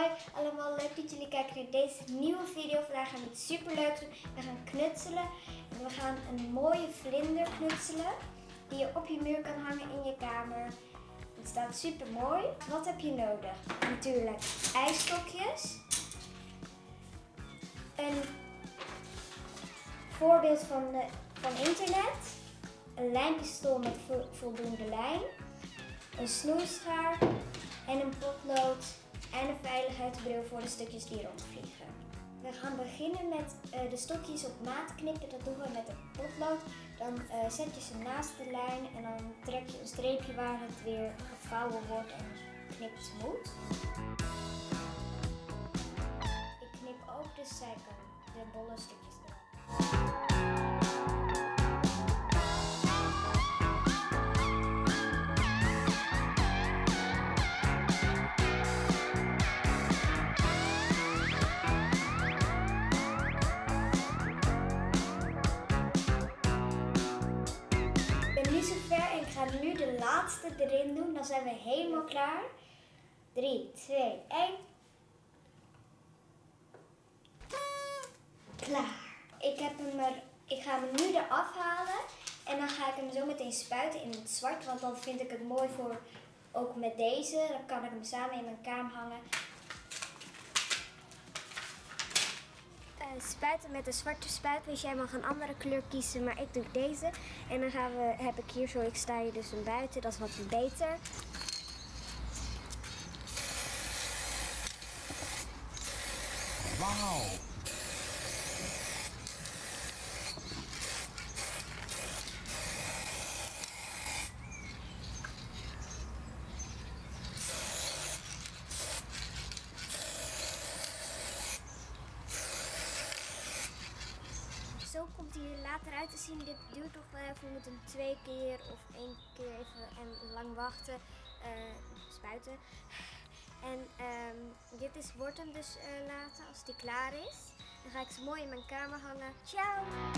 Hoi allemaal, leuk dat jullie kijken naar deze nieuwe video. Vandaag gaan we iets super leuks doen. We gaan knutselen. En we gaan een mooie vlinder knutselen. Die je op je muur kan hangen in je kamer. Het staat super mooi. Wat heb je nodig? Natuurlijk ijsstokjes. Een voorbeeld van, de, van internet. Een lijnpistool met vo- voldoende lijn. Een snoeischaar en een potlood en een veiligheidsbril voor de stukjes die rondvliegen. We gaan beginnen met eh, de stokjes op maat knippen. Dat doen we met een potlood. Dan eh, zet je ze naast de lijn en dan trek je een streepje waar het weer gevouwen wordt en knipt smooth. Ik knip ook de zijkant, de bolle stukjes erop. Ga nu de laatste erin doen. Dan zijn we helemaal klaar. 3, 2, 1. Klaar. Ik, heb hem er, ik ga hem nu eraf halen. En dan ga ik hem zo meteen spuiten in het zwart. Want dan vind ik het mooi voor ook met deze. Dan kan ik hem samen in mijn kamer hangen. Spuiten met een zwarte spuit. Dus jij mag een andere kleur kiezen, maar ik doe deze. En dan gaan we, heb ik hier zo, ik sta hier dus een buiten, dat is wat beter. Wauw. Zo komt hij er later uit te zien. Dit duurt toch wel even. We moeten twee keer of één keer even en lang wachten. eh, spuiten. En ehm, dit is, wordt hem dus eh, later als die klaar is. Dan ga ik ze mooi in mijn kamer hangen. Ciao!